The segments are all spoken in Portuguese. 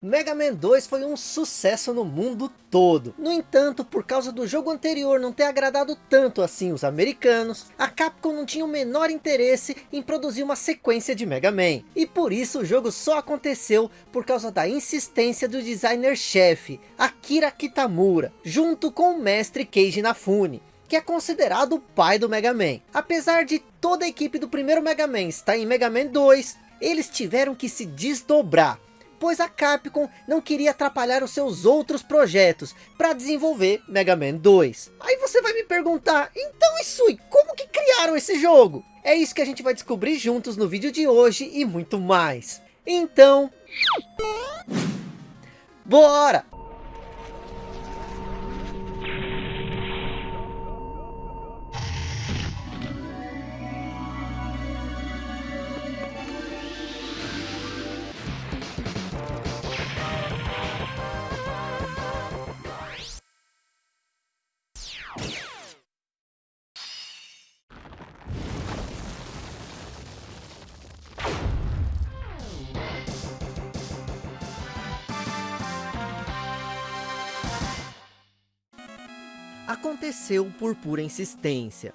Mega Man 2 foi um sucesso no mundo todo. No entanto, por causa do jogo anterior não ter agradado tanto assim os americanos, a Capcom não tinha o menor interesse em produzir uma sequência de Mega Man. E por isso o jogo só aconteceu por causa da insistência do designer-chefe, Akira Kitamura, junto com o mestre Keiji Inafune que é considerado o pai do Mega Man. Apesar de toda a equipe do primeiro Mega Man estar em Mega Man 2, eles tiveram que se desdobrar pois a Capcom não queria atrapalhar os seus outros projetos para desenvolver Mega Man 2. Aí você vai me perguntar, então Isui, como que criaram esse jogo? É isso que a gente vai descobrir juntos no vídeo de hoje e muito mais. Então... Bora! Aconteceu por pura insistência.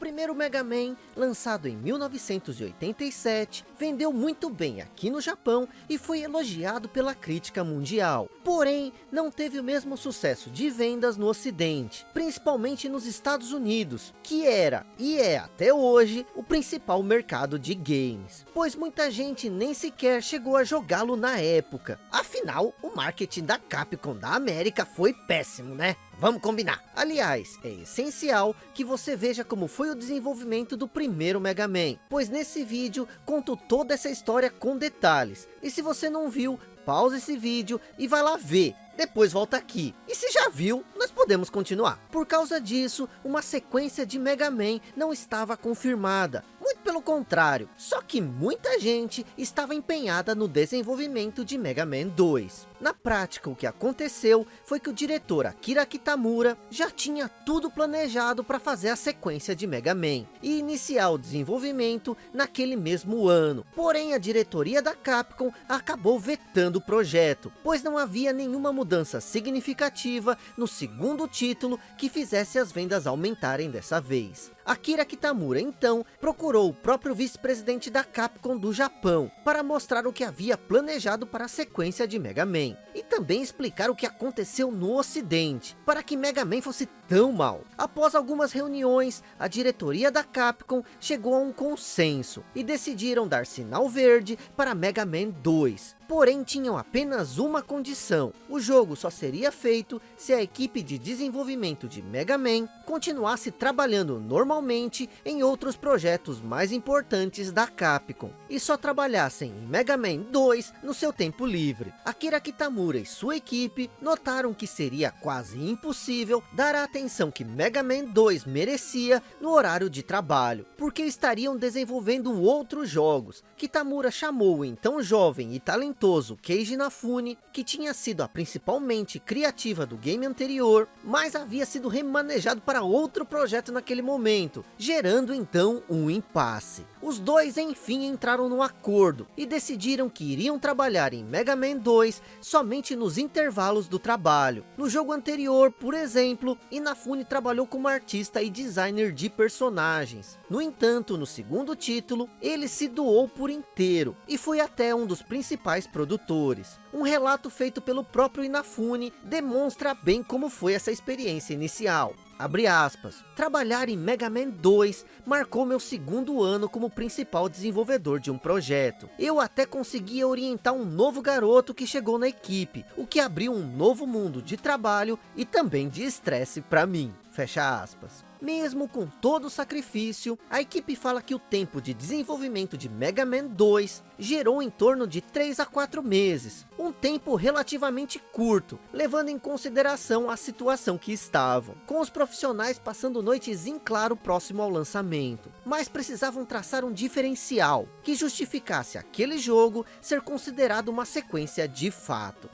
Primeiro Mega Man, lançado em 1987, vendeu muito bem aqui no Japão e foi elogiado pela crítica mundial. Porém, não teve o mesmo sucesso de vendas no ocidente, principalmente nos Estados Unidos, que era, e é até hoje, o principal mercado de games. Pois muita gente nem sequer chegou a jogá-lo na época. Afinal, o marketing da Capcom da América foi péssimo, né? Vamos combinar. Aliás, é essencial que você veja como foi o desenvolvimento do primeiro Mega Man, pois nesse vídeo conto toda essa história com detalhes. E se você não viu, pausa esse vídeo e vai lá ver. Depois volta aqui. E se já viu, nós podemos continuar. Por causa disso, uma sequência de Mega Man não estava confirmada. Muito pelo contrário, só que muita gente estava empenhada no desenvolvimento de Mega Man 2. Na prática, o que aconteceu foi que o diretor Akira Kitamura já tinha tudo planejado para fazer a sequência de Mega Man e iniciar o desenvolvimento naquele mesmo ano. Porém, a diretoria da Capcom acabou vetando o projeto, pois não havia nenhuma mudança significativa no segundo título que fizesse as vendas aumentarem dessa vez. Akira Kitamura então procurou o próprio vice-presidente da Capcom do Japão para mostrar o que havia planejado para a sequência de Mega Man e também explicar o que aconteceu no ocidente para que Mega Man fosse tão mal. Após algumas reuniões, a diretoria da Capcom chegou a um consenso e decidiram dar sinal verde para Mega Man 2. Porém, tinham apenas uma condição. O jogo só seria feito se a equipe de desenvolvimento de Mega Man continuasse trabalhando normalmente em outros projetos mais importantes da Capcom. E só trabalhassem em Mega Man 2 no seu tempo livre. Akira Kitamura e sua equipe notaram que seria quase impossível dar a atenção que Mega Man 2 merecia no horário de trabalho, porque estariam desenvolvendo outros jogos. Kitamura chamou o então jovem e talentoso Keiji Inafune, que tinha sido a principal mente criativa do game anterior, mas havia sido remanejado para outro projeto naquele momento, gerando então um impasse. Os dois enfim entraram no acordo e decidiram que iriam trabalhar em Mega Man 2 somente nos intervalos do trabalho. No jogo anterior, por exemplo, Inafune trabalhou como artista e designer de personagens. No entanto, no segundo título, ele se doou por inteiro e foi até um dos principais produtores. Um relato feito pelo próprio Inafune demonstra bem como foi essa experiência inicial. Abre aspas. Trabalhar em Mega Man 2 marcou meu segundo ano como principal desenvolvedor de um projeto. Eu até conseguia orientar um novo garoto que chegou na equipe, o que abriu um novo mundo de trabalho e também de estresse para mim. Fecha aspas. Mesmo com todo o sacrifício, a equipe fala que o tempo de desenvolvimento de Mega Man 2 gerou em torno de 3 a 4 meses, um tempo relativamente curto, levando em consideração a situação que estavam, com os profissionais passando noites em claro próximo ao lançamento, mas precisavam traçar um diferencial, que justificasse aquele jogo ser considerado uma sequência de fato.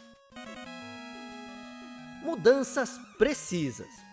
Mudanças precisas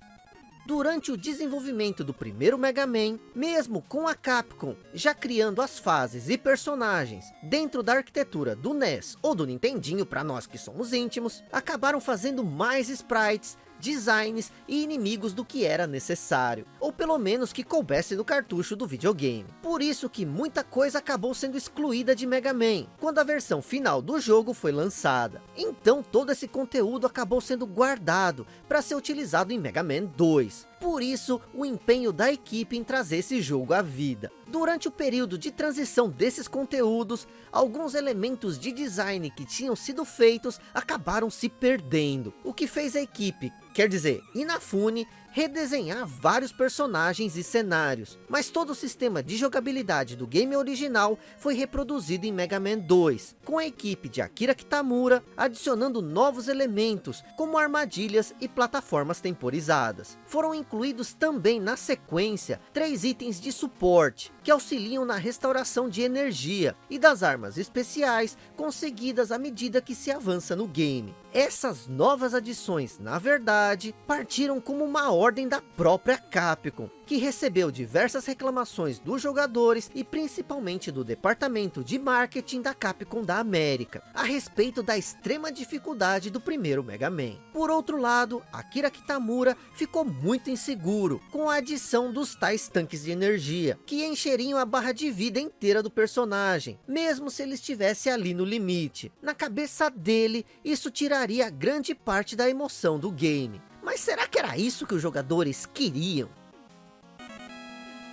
Durante o desenvolvimento do primeiro Mega Man, mesmo com a Capcom já criando as fases e personagens dentro da arquitetura do NES ou do Nintendinho para nós que somos íntimos, acabaram fazendo mais sprites designs e inimigos do que era necessário, ou pelo menos que coubesse no cartucho do videogame. Por isso que muita coisa acabou sendo excluída de Mega Man, quando a versão final do jogo foi lançada. Então todo esse conteúdo acabou sendo guardado para ser utilizado em Mega Man 2. Por isso, o empenho da equipe em trazer esse jogo à vida. Durante o período de transição desses conteúdos, alguns elementos de design que tinham sido feitos acabaram se perdendo. O que fez a equipe, quer dizer, Inafune, redesenhar vários personagens e cenários, mas todo o sistema de jogabilidade do game original foi reproduzido em Mega Man 2, com a equipe de Akira Kitamura adicionando novos elementos, como armadilhas e plataformas temporizadas. Foram incluídos também na sequência, três itens de suporte, que auxiliam na restauração de energia e das armas especiais conseguidas à medida que se avança no game. Essas novas adições, na verdade, partiram como uma ordem da própria Capcom, que recebeu diversas reclamações dos jogadores e principalmente do departamento de marketing da Capcom da América, a respeito da extrema dificuldade do primeiro Mega Man. Por outro lado, Akira Kitamura ficou muito inseguro com a adição dos tais tanques de energia, que encheriam a barra de vida inteira do personagem, mesmo se ele estivesse ali no limite. Na cabeça dele, isso tiraria grande parte da emoção do game. Mas será que era isso que os jogadores queriam?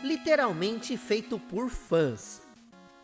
literalmente feito por fãs.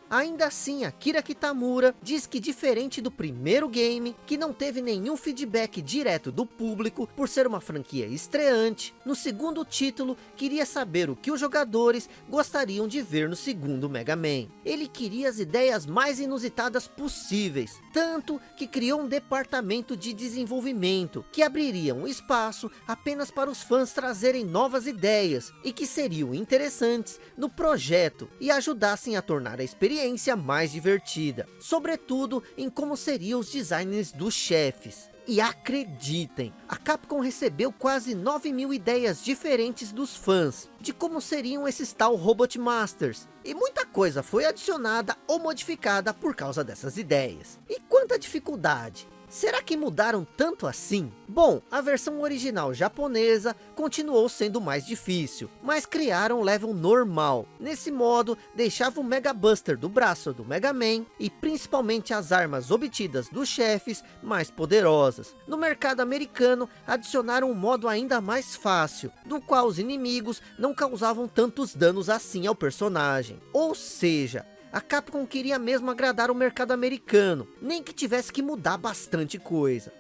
Ainda assim, Akira Kitamura diz que diferente do primeiro game, que não teve nenhum feedback direto do público por ser uma franquia estreante, no segundo título queria saber o que os jogadores gostariam de ver no segundo Mega Man. Ele queria as ideias mais inusitadas possíveis, tanto que criou um departamento de desenvolvimento, que abriria um espaço apenas para os fãs trazerem novas ideias, e que seriam interessantes no projeto, e ajudassem a tornar a experiência mais divertida, sobretudo em como seriam os designs dos chefes. E acreditem, a Capcom recebeu quase 9 mil ideias diferentes dos fãs, de como seriam esses tal Robot Masters, e muita coisa foi adicionada ou modificada por causa dessas ideias. E quanta dificuldade! Será que mudaram tanto assim? Bom, a versão original japonesa continuou sendo mais difícil, mas criaram um level normal. Nesse modo, deixava o Mega Buster do braço do Mega Man e principalmente as armas obtidas dos chefes mais poderosas. No mercado americano, adicionaram um modo ainda mais fácil, do qual os inimigos não causavam tantos danos assim ao personagem. Ou seja, a Capcom queria mesmo agradar o mercado americano, nem que tivesse que mudar bastante coisa.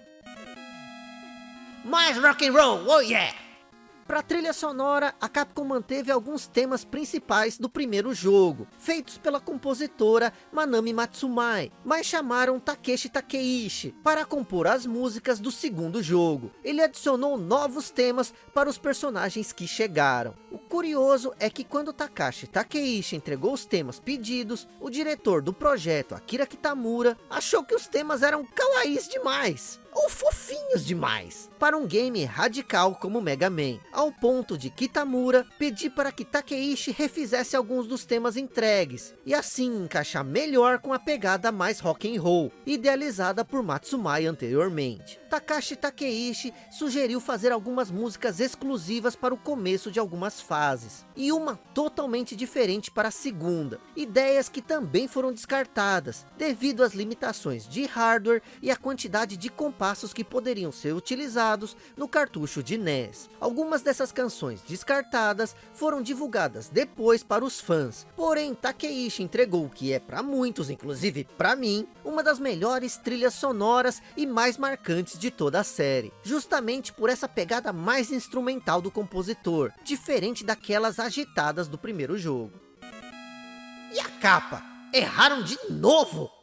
Mais rock and roll, oh yeah! Para trilha sonora, a Capcom manteve alguns temas principais do primeiro jogo, feitos pela compositora Manami Matsumai, mas chamaram Takeshi Takeishi para compor as músicas do segundo jogo. Ele adicionou novos temas para os personagens que chegaram. O curioso é que quando Takashi Takeishi entregou os temas pedidos, o diretor do projeto, Akira Kitamura, achou que os temas eram kawaiis demais ou fofinhos demais para um game radical como Mega Man, ao ponto de Kitamura pedir para que Takeishi refizesse alguns dos temas entregues, e assim encaixar melhor com a pegada mais rock and roll, idealizada por Matsumai anteriormente. Takashi Takeishi sugeriu fazer algumas músicas exclusivas para o começo de algumas fases, e uma totalmente diferente para a segunda, ideias que também foram descartadas, devido às limitações de hardware e a quantidade de compassos que poderiam ser utilizados no cartucho de NES. Algumas dessas canções descartadas foram divulgadas depois para os fãs, porém Takeishi entregou o que é para muitos, inclusive para mim, uma das melhores trilhas sonoras e mais marcantes de toda a série, justamente por essa pegada mais instrumental do compositor, diferente daquelas agitadas do primeiro jogo. E a capa? Erraram de novo!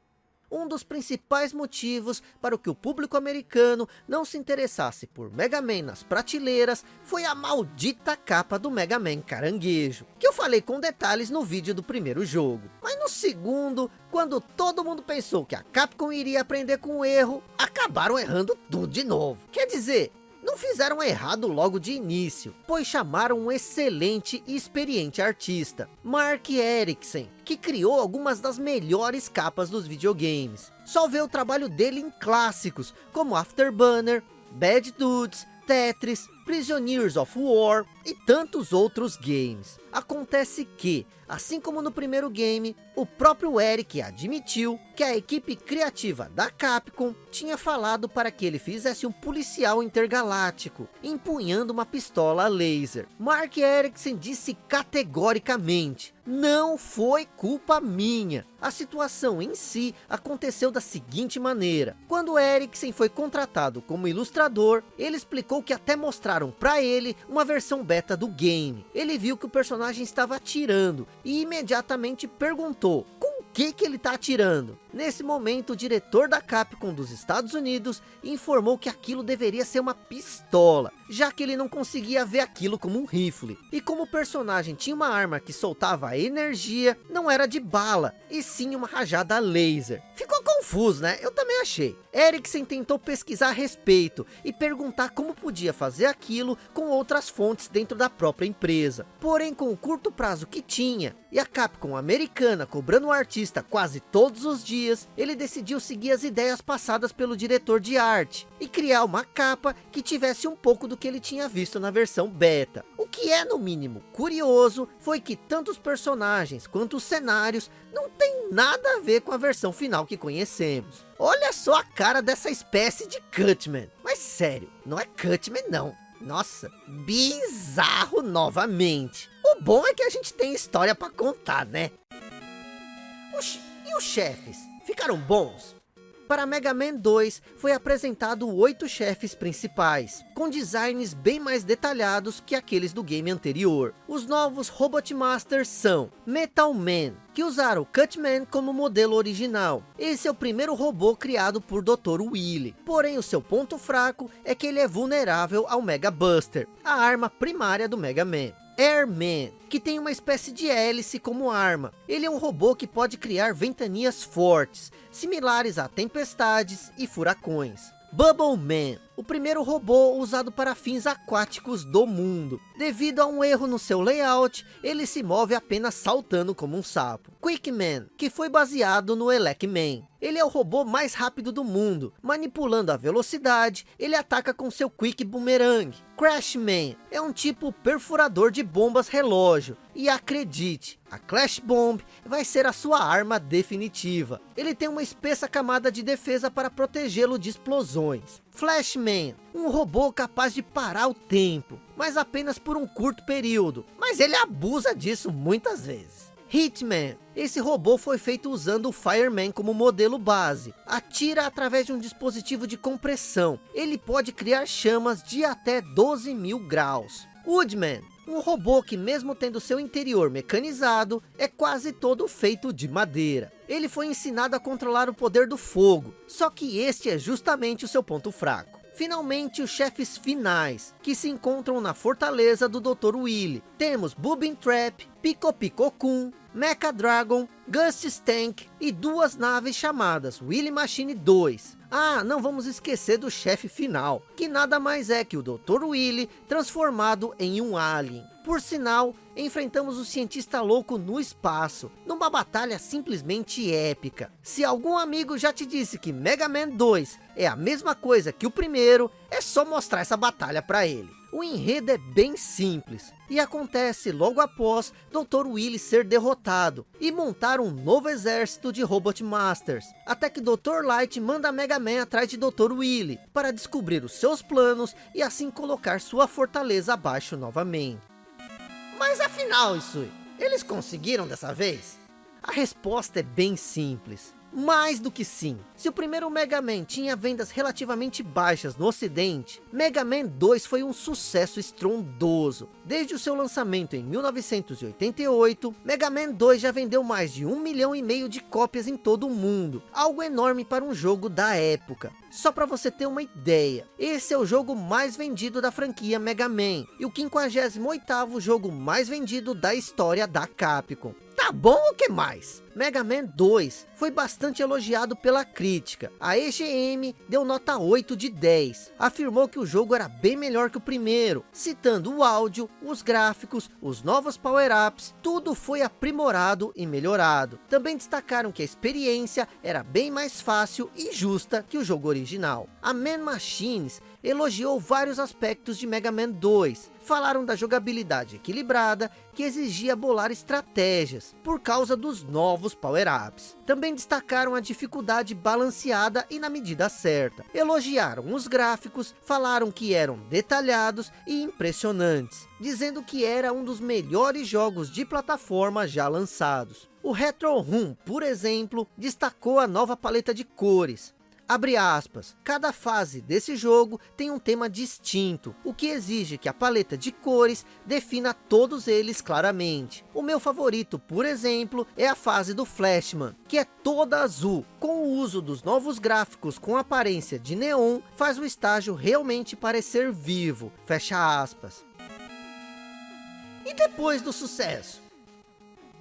Um dos principais motivos para o que o público americano não se interessasse por Mega Man nas prateleiras foi a maldita capa do Mega Man caranguejo, que eu falei com detalhes no vídeo do primeiro jogo. Mas no segundo, quando todo mundo pensou que a Capcom iria aprender com o erro, acabaram errando tudo de novo. Quer dizer, não fizeram errado logo de início, pois chamaram um excelente e experiente artista, Mark Eriksen, que criou algumas das melhores capas dos videogames. Só vê o trabalho dele em clássicos, como Afterburner, Bad Dudes, Tetris, Prisoners of War e tantos outros games. Acontece que, assim como no primeiro game, o próprio Eric admitiu que a equipe criativa da Capcom tinha falado para que ele fizesse um policial intergaláctico, empunhando uma pistola laser. Mark Erickson disse categoricamente, não foi culpa minha. A situação em si aconteceu da seguinte maneira. Quando Erickson foi contratado como ilustrador, ele explicou que até mostraram para ele uma versão beta do game. Ele viu que o personagem estava atirando e imediatamente perguntou, com que que ele está atirando? Nesse momento, o diretor da Capcom dos Estados Unidos informou que aquilo deveria ser uma pistola, já que ele não conseguia ver aquilo como um rifle. E como o personagem tinha uma arma que soltava energia, não era de bala, e sim uma rajada laser. Ficou confuso, né? Eu também achei. Eriksen tentou pesquisar a respeito e perguntar como podia fazer aquilo com outras fontes dentro da própria empresa. Porém, com o curto prazo que tinha, e a Capcom americana cobrando o artista quase todos os dias, dias, ele decidiu seguir as ideias passadas pelo diretor de arte e criar uma capa que tivesse um pouco do que ele tinha visto na versão beta. O que é no mínimo curioso foi que tanto os personagens quanto os cenários não tem nada a ver com a versão final que conhecemos. Olha só a cara dessa espécie de Cutman. Mas sério, não é Cutman não. Nossa, bizarro novamente. O bom é que a gente tem história para contar, né? E os chefes? Ficaram bons. Para Mega Man 2 foi apresentado oito chefes principais, com designs bem mais detalhados que aqueles do game anterior. Os novos Robot Masters são Metal Man, que usaram Cutman como modelo original. Esse é o primeiro robô criado por Dr. Willy. Porém, o seu ponto fraco é que ele é vulnerável ao Mega Buster, a arma primária do Mega Man. Airman, que tem uma espécie de hélice como arma. Ele é um robô que pode criar ventanias fortes, similares a tempestades e furacões. Bubble Man, o primeiro robô usado para fins aquáticos do mundo. Devido a um erro no seu layout, ele se move apenas saltando como um sapo. Quickman, que foi baseado no Elecman. Ele é o robô mais rápido do mundo. Manipulando a velocidade, ele ataca com seu Quick Boomerang. Crashman é um tipo perfurador de bombas relógio. E acredite, a Clash Bomb vai ser a sua arma definitiva. Ele tem uma espessa camada de defesa para protegê-lo de explosões. Flashman, um robô capaz de parar o tempo, mas apenas por um curto período. Mas ele abusa disso muitas vezes. Hitman. Esse robô foi feito usando o Fireman como modelo base. Atira através de um dispositivo de compressão. Ele pode criar chamas de até 12 mil graus. Woodman. Um robô que mesmo tendo seu interior mecanizado, é quase todo feito de madeira. Ele foi ensinado a controlar o poder do fogo, só que este é justamente o seu ponto fraco. Finalmente, os chefes finais, que se encontram na fortaleza do Dr. Willy. Temos Boobin Trap, Pico Pico Kun, Mecha Dragon, Gust Tank e duas naves chamadas Willy Machine 2. Ah, não vamos esquecer do chefe final, que nada mais é que o Dr. Willy transformado em um alien. Por sinal, enfrentamos o cientista louco no espaço, numa batalha simplesmente épica. Se algum amigo já te disse que Mega Man 2 é a mesma coisa que o primeiro, é só mostrar essa batalha para ele. O enredo é bem simples e acontece logo após Dr. Willy ser derrotado e montar um novo exército de Robot Masters, até que Dr. Light manda Mega Man atrás de Dr. Willy para descobrir os seus planos e assim colocar sua fortaleza abaixo novamente. Mas afinal, Isui, eles conseguiram dessa vez? A resposta é bem simples. Mais do que sim. Se o primeiro Mega Man tinha vendas relativamente baixas no ocidente, Mega Man 2 foi um sucesso estrondoso. Desde o seu lançamento em 1988, Mega Man 2 já vendeu mais de um milhão e meio de cópias em todo o mundo. Algo enorme para um jogo da época. Só para você ter uma ideia, esse é o jogo mais vendido da franquia Mega Man e o 58º jogo mais vendido da história da Capcom. Tá bom o que mais? Mega Man 2 foi bastante elogiado pela crítica. A EGM deu nota 8 de 10. Afirmou que o jogo era bem melhor que o primeiro, citando o áudio, os gráficos, os novos power-ups, tudo foi aprimorado e melhorado. Também destacaram que a experiência era bem mais fácil e justa que o jogo original. A Man Machines elogiou vários aspectos de Mega Man 2. Falaram da jogabilidade equilibrada, que exigia bolar estratégias, por causa dos novos power-ups. Também destacaram a dificuldade balanceada e na medida certa. Elogiaram os gráficos, falaram que eram detalhados e impressionantes, dizendo que era um dos melhores jogos de plataforma já lançados. O Retro Room, por exemplo, destacou a nova paleta de cores, Abre aspas, cada fase desse jogo tem um tema distinto, o que exige que a paleta de cores defina todos eles claramente. O meu favorito, por exemplo, é a fase do Flashman, que é toda azul. Com o uso dos novos gráficos com aparência de neon, faz o estágio realmente parecer vivo. Fecha aspas. E depois do sucesso?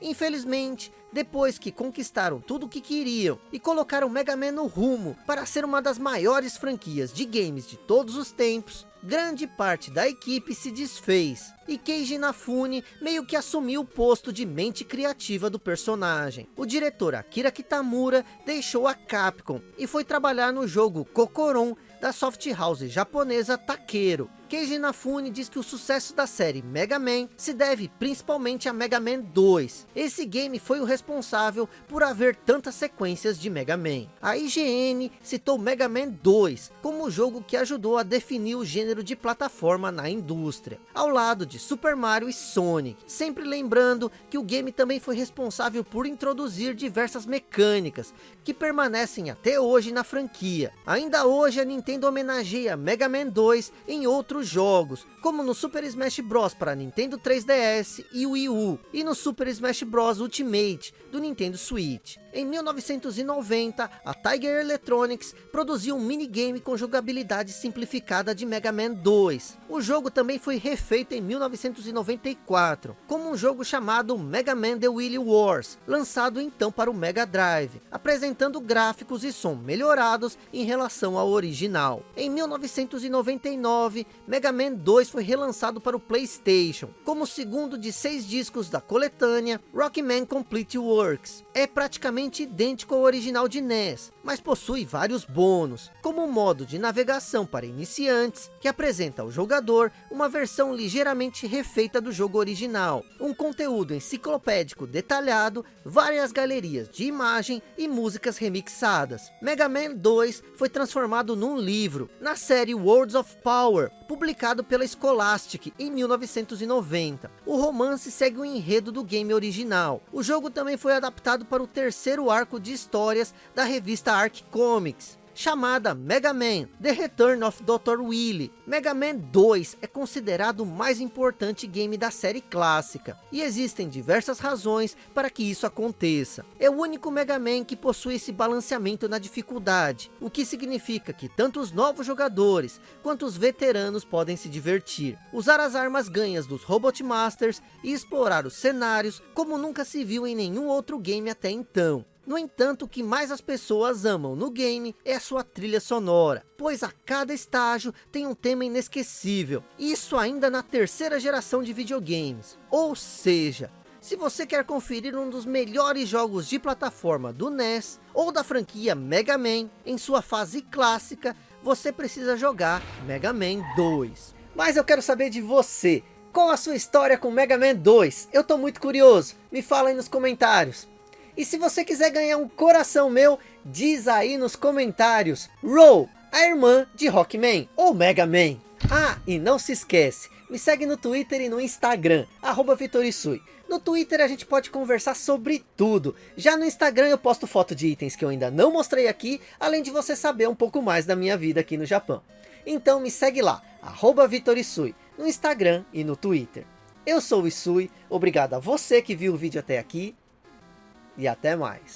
Infelizmente, depois que conquistaram tudo o que queriam e colocaram Mega Man no rumo para ser uma das maiores franquias de games de todos os tempos, grande parte da equipe se desfez e Keiji Inafune meio que assumiu o posto de mente criativa do personagem. O diretor Akira Kitamura deixou a Capcom e foi trabalhar no jogo Kokoron da soft house japonesa Takeru. Keiji Inafune diz que o sucesso da série Mega Man se deve principalmente a Mega Man 2. Esse game foi o responsável por haver tantas sequências de Mega Man. A IGN citou Mega Man 2 como o jogo que ajudou a definir o gênero de plataforma na indústria, ao lado de Super Mario e Sonic. Sempre lembrando que o game também foi responsável por introduzir diversas mecânicas que permanecem até hoje na franquia. Ainda hoje a Nintendo homenageia Mega Man 2 em outros jogos, como no Super Smash Bros para Nintendo 3DS e Wii U, e no Super Smash Bros Ultimate do Nintendo Switch. Em 1990, a Tiger Electronics produziu um minigame com jogabilidade simplificada de Mega Man 2. O jogo também foi refeito em 1994, como um jogo chamado Mega Man The Wily Wars, lançado então para o Mega Drive, apresentando gráficos e som melhorados em relação ao original. Em 1999, Mega Man 2 foi relançado para o Playstation, como o segundo de seis discos da coletânea Rockman Complete Works. É praticamente idêntico ao original de NES, mas possui vários bônus, como um modo de navegação para iniciantes, que apresenta ao jogador uma versão ligeiramente refeita do jogo original, um conteúdo enciclopédico detalhado, várias galerias de imagem e músicas remixadas. Mega Man 2 foi transformado num livro, na série Worlds of Power, publicado pela Scholastic em 1990. O romance segue o enredo do game original. O jogo também foi adaptado para o terceiro arco de histórias da revista Arc Comics chamada Mega Man The Return of Dr. Willy. Mega Man 2 é considerado o mais importante game da série clássica, e existem diversas razões para que isso aconteça. É o único Mega Man que possui esse balanceamento na dificuldade, o que significa que tanto os novos jogadores, quanto os veteranos podem se divertir, usar as armas ganhas dos Robot Masters e explorar os cenários como nunca se viu em nenhum outro game até então. No entanto, o que mais as pessoas amam no game é a sua trilha sonora, pois a cada estágio tem um tema inesquecível, isso ainda na terceira geração de videogames. Ou seja, se você quer conferir um dos melhores jogos de plataforma do NES, ou da franquia Mega Man, em sua fase clássica, você precisa jogar Mega Man 2. Mas eu quero saber de você, qual a sua história com Mega Man 2? Eu tô muito curioso, me fala aí nos comentários. E se você quiser ganhar um coração meu, diz aí nos comentários. Roll, a irmã de Rockman ou Mega Man. Ah, e não se esquece, me segue no Twitter e no Instagram, arroba Vitorisui. No Twitter a gente pode conversar sobre tudo. Já no Instagram eu posto foto de itens que eu ainda não mostrei aqui, além de você saber um pouco mais da minha vida aqui no Japão. Então me segue lá, arroba Vitorisui, no Instagram e no Twitter. Eu sou o Isui, obrigado a você que viu o vídeo até aqui e até mais.